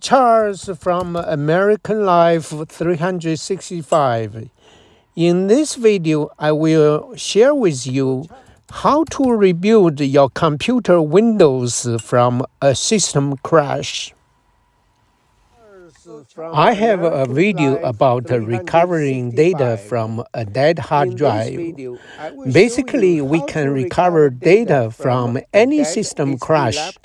Charles from American Life 365. In this video, I will share with you how to rebuild your computer Windows from a system crash. I have a video about recovering data from a dead hard drive. Basically, we can recover data from any system crash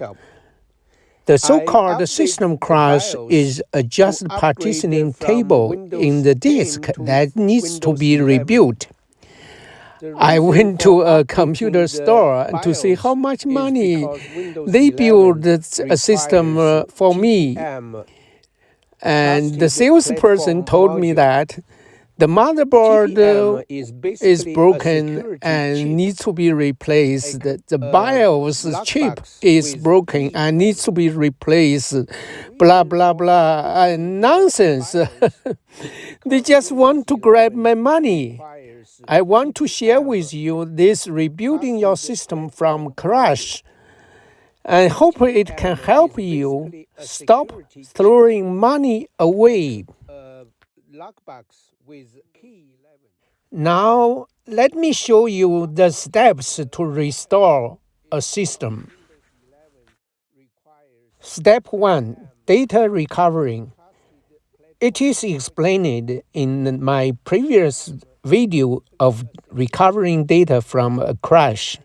the so-called system crash is a just partitioning table in the disk that needs to be rebuilt. I went to a computer store to see how much money they built a system uh, for me. And the salesperson told me that the motherboard uh, is broken and needs to be replaced. The BIOS chip is broken and needs to be replaced. Blah, blah, blah. Uh, nonsense. they just want to grab my money. I want to share with you this rebuilding your system from crash I hope it can help you stop throwing money away. Uh, 11. Now, let me show you the steps to restore a system. Step 1 Data Recovering. It is explained in my previous video of recovering data from a crash.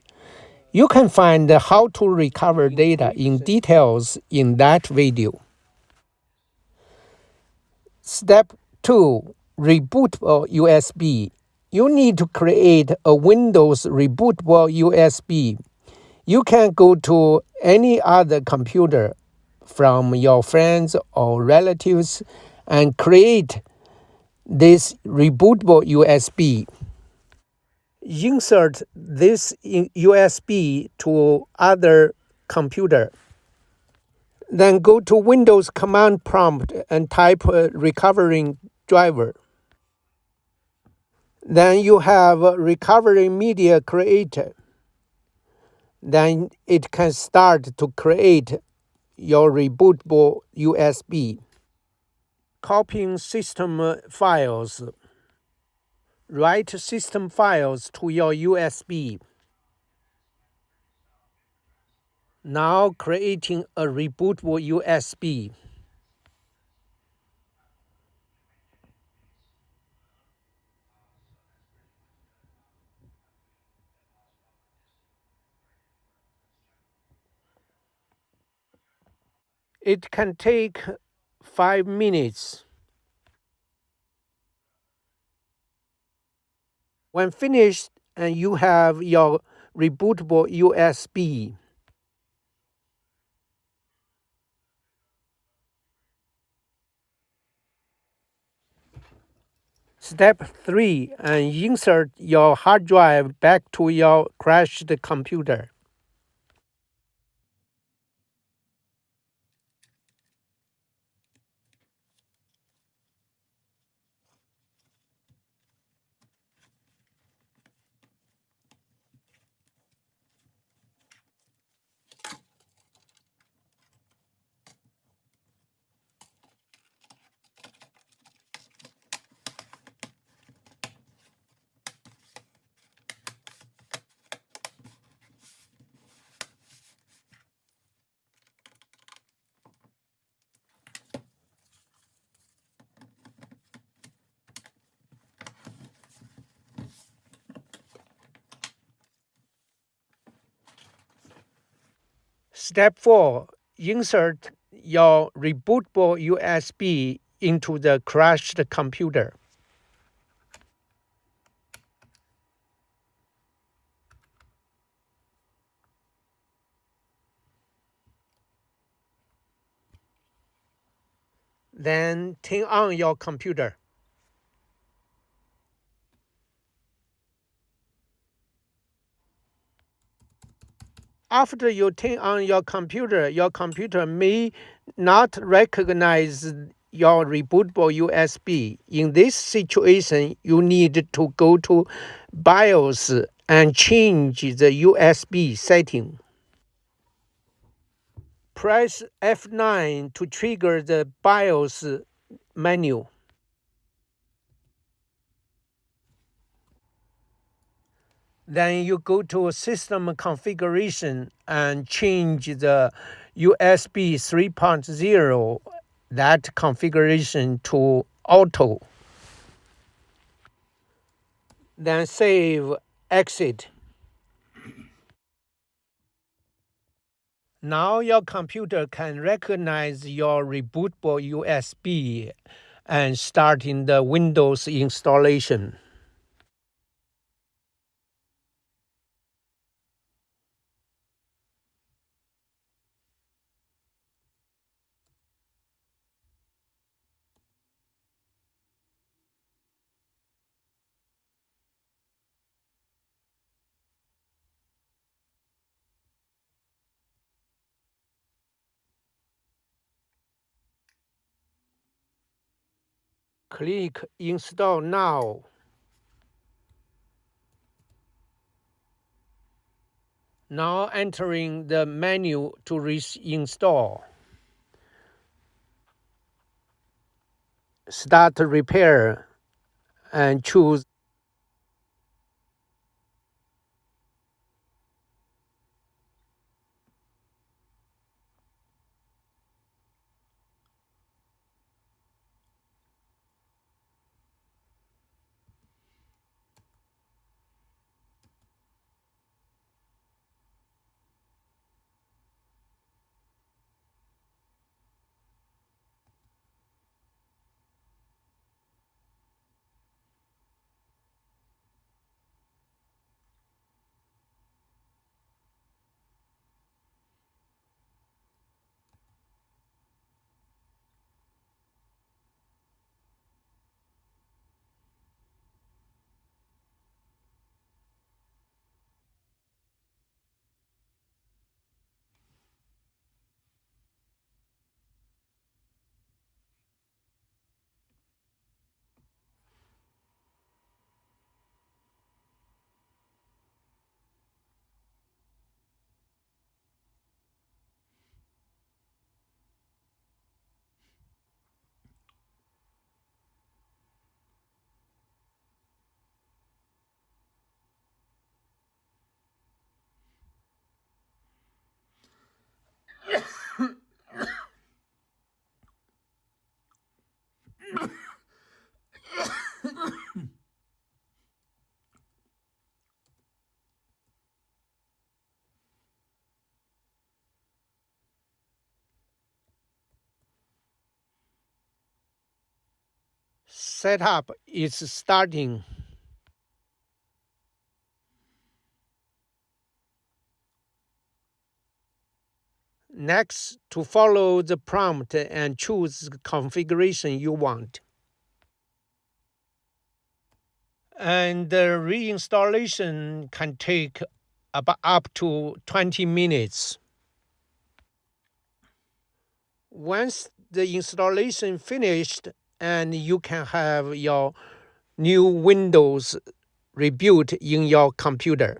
You can find how to recover data in details in that video. Step 2 rebootable USB. You need to create a Windows rebootable USB. You can go to any other computer from your friends or relatives and create this rebootable USB. Insert this USB to other computer. Then go to Windows command prompt and type recovering driver. Then you have recovery media creator. Then it can start to create your rebootable USB. Copying system uh, files. Write system files to your USB. Now creating a rebootable USB. It can take five minutes. When finished and you have your rebootable USB, Step 3 and insert your hard drive back to your crashed computer. Step 4. Insert your rebootable USB into the crashed computer. Then turn on your computer. After you turn on your computer, your computer may not recognize your rebootable USB. In this situation, you need to go to BIOS and change the USB setting. press F9 to trigger the BIOS menu. Then you go to system configuration and change the USB 3.0 that configuration to auto. Then save exit. Now your computer can recognize your rebootable USB and starting the Windows installation. Click Install Now. Now entering the menu to reinstall. Start repair and choose setup is starting. Next, to follow the prompt and choose the configuration you want. And the reinstallation can take about up to 20 minutes. Once the installation finished and you can have your new Windows rebuilt in your computer.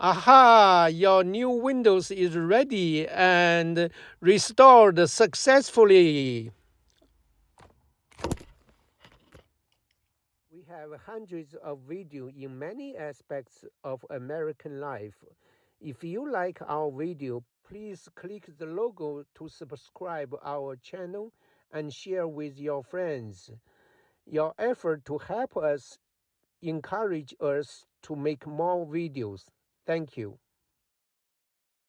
Aha, your new Windows is ready and restored successfully. We have hundreds of videos in many aspects of American life. If you like our video, please click the logo to subscribe our channel and share with your friends. Your effort to help us encourage us to make more videos. Thank you.